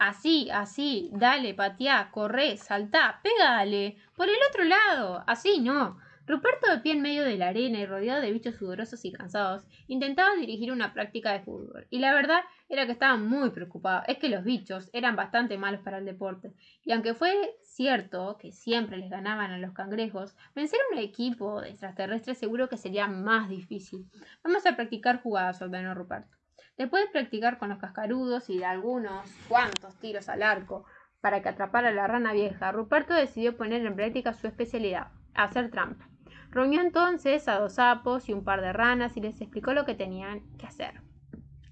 Así, así, dale, pateá, corre, saltá, pégale. Por el otro lado, así no. Ruperto, de pie en medio de la arena y rodeado de bichos sudorosos y cansados, intentaba dirigir una práctica de fútbol. Y la verdad era que estaba muy preocupado. Es que los bichos eran bastante malos para el deporte. Y aunque fue cierto que siempre les ganaban a los cangrejos, vencer a un equipo de extraterrestres seguro que sería más difícil. Vamos a practicar jugadas, ordenó Ruperto. Después de practicar con los cascarudos y de algunos cuantos tiros al arco para que atrapara a la rana vieja, Ruperto decidió poner en práctica su especialidad, hacer trampa. Reunió entonces a dos sapos y un par de ranas y les explicó lo que tenían que hacer.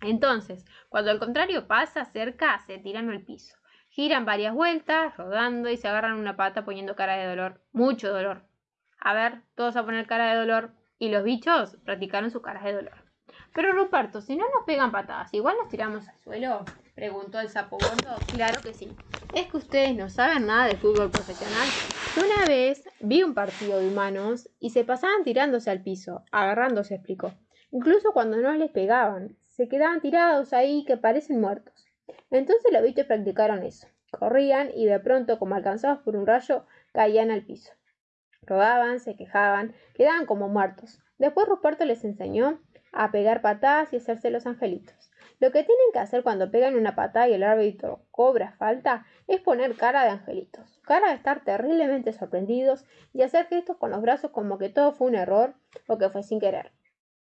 Entonces, cuando el contrario pasa cerca, se tiran al piso. Giran varias vueltas, rodando y se agarran una pata poniendo cara de dolor. Mucho dolor. A ver, todos a poner cara de dolor. Y los bichos practicaron sus caras de dolor. Pero Ruperto, si no nos pegan patadas, ¿igual nos tiramos al suelo? Preguntó el sapo gordo. Claro que sí. Es que ustedes no saben nada de fútbol profesional. Una vez vi un partido de humanos y se pasaban tirándose al piso, agarrándose, explicó. Incluso cuando no les pegaban, se quedaban tirados ahí que parecen muertos. Entonces los bichos practicaron eso. Corrían y de pronto, como alcanzados por un rayo, caían al piso. Rodaban, se quejaban, quedaban como muertos. Después Ruperto les enseñó a pegar patadas y hacerse los angelitos. Lo que tienen que hacer cuando pegan una patada y el árbitro cobra falta es poner cara de angelitos, cara de estar terriblemente sorprendidos y hacer gestos con los brazos como que todo fue un error o que fue sin querer.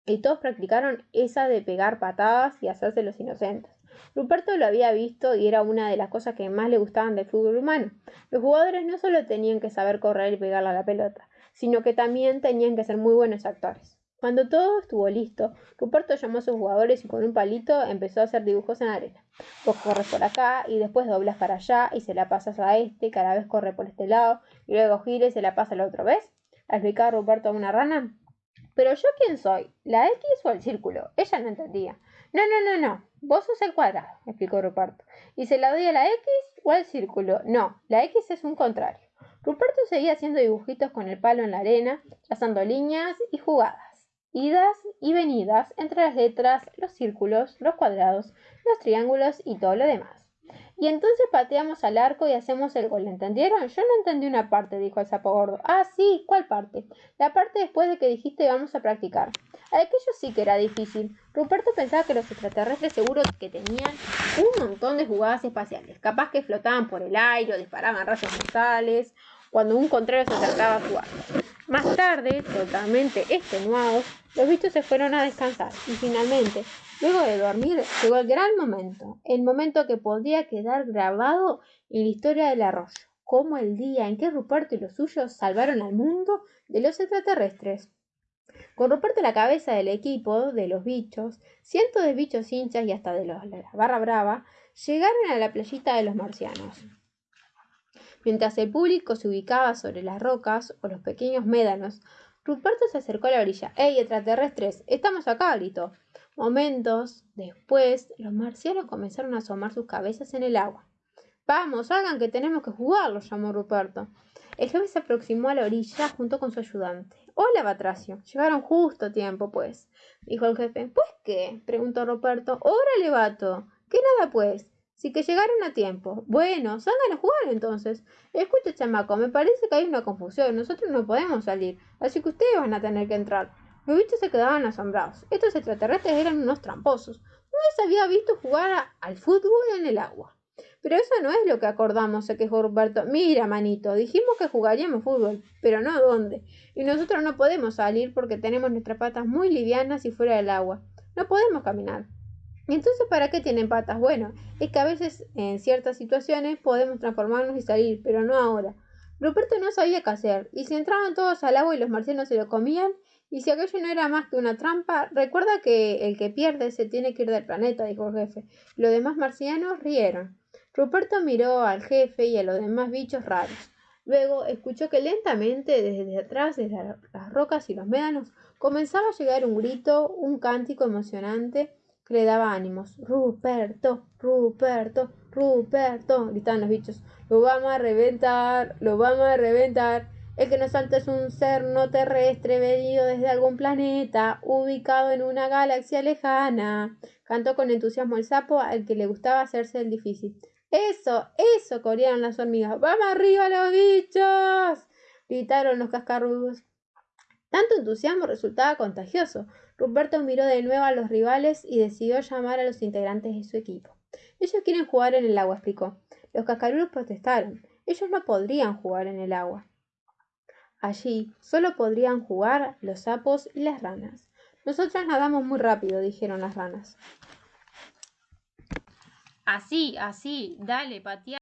Y todos practicaron esa de pegar patadas y hacerse los inocentes. Ruperto lo había visto y era una de las cosas que más le gustaban del fútbol humano. Los jugadores no solo tenían que saber correr y pegarle a la pelota, sino que también tenían que ser muy buenos actores. Cuando todo estuvo listo, Ruperto llamó a sus jugadores y con un palito empezó a hacer dibujos en arena. Vos corres por acá y después doblas para allá y se la pasas a este, cada vez corre por este lado y luego gira y se la pasa al otro, ¿ves? ¿Explicaba Ruperto a una rana? ¿Pero yo quién soy? ¿La X o el círculo? Ella no entendía. No, no, no, no. Vos sos el cuadrado, explicó Ruperto. ¿Y se la doy a la X o al círculo? No, la X es un contrario. Ruperto seguía haciendo dibujitos con el palo en la arena, trazando líneas y jugadas idas y venidas entre las letras, los círculos, los cuadrados, los triángulos y todo lo demás. Y entonces pateamos al arco y hacemos el gol, ¿entendieron? Yo no entendí una parte, dijo el sapo gordo. Ah, sí, ¿cuál parte? La parte después de que dijiste vamos a practicar. Aquello sí que era difícil. Ruperto pensaba que los extraterrestres seguro que tenían un montón de jugadas espaciales, capaz que flotaban por el aire o disparaban rayos mortales cuando un contrario se acercaba a jugar. Más tarde, totalmente extenuados, los bichos se fueron a descansar y finalmente, luego de dormir, llegó el gran momento, el momento que podría quedar grabado en la historia del arroyo, como el día en que Ruperto y los suyos salvaron al mundo de los extraterrestres. Con Ruperto la cabeza del equipo de los bichos, cientos de bichos hinchas y hasta de los, la barra brava llegaron a la playita de los marcianos. Mientras el público se ubicaba sobre las rocas o los pequeños médanos, Ruperto se acercó a la orilla. ¡Ey, extraterrestres! ¡Estamos acá! gritó. Momentos después, los marcianos comenzaron a asomar sus cabezas en el agua. Vamos, hagan que tenemos que jugarlo, llamó Ruperto. El jefe se aproximó a la orilla junto con su ayudante. Hola, Batracio. Llegaron justo a tiempo, pues, dijo el jefe. ¿Pues qué? preguntó Ruperto. Órale, vato. ¿Qué nada, pues? Sí que llegaron a tiempo. Bueno, salgan a jugar entonces. Escucha, chamaco, me parece que hay una confusión. Nosotros no podemos salir, así que ustedes van a tener que entrar. Los bichos se quedaban asombrados. Estos extraterrestres eran unos tramposos. No les había visto jugar al fútbol en el agua. Pero eso no es lo que acordamos, se quejó Roberto. Mira, manito, dijimos que jugaríamos fútbol, pero no dónde. Y nosotros no podemos salir porque tenemos nuestras patas muy livianas y fuera del agua. No podemos caminar. Entonces, ¿para qué tienen patas? Bueno, es que a veces en ciertas situaciones podemos transformarnos y salir, pero no ahora. Ruperto no sabía qué hacer, y si entraban todos al agua y los marcianos se lo comían, y si aquello no era más que una trampa, recuerda que el que pierde se tiene que ir del planeta, dijo el jefe. Los demás marcianos rieron. Ruperto miró al jefe y a los demás bichos raros. Luego escuchó que lentamente desde atrás, desde las rocas y los médanos, comenzaba a llegar un grito, un cántico emocionante le daba ánimos. Ruperto, Ruperto, Ruperto, gritaban los bichos. Lo vamos a reventar, lo vamos a reventar. El que nos salta es un ser no terrestre venido desde algún planeta, ubicado en una galaxia lejana. Cantó con entusiasmo el sapo al que le gustaba hacerse el difícil. Eso, eso, corearon las hormigas. ¡Vamos arriba los bichos! gritaron los cascarrudos. Tanto entusiasmo resultaba contagioso. Ruperto miró de nuevo a los rivales y decidió llamar a los integrantes de su equipo. Ellos quieren jugar en el agua, explicó. Los cascarudos protestaron. Ellos no podrían jugar en el agua. Allí solo podrían jugar los sapos y las ranas. Nosotras nadamos muy rápido, dijeron las ranas. Así, así, dale, patea.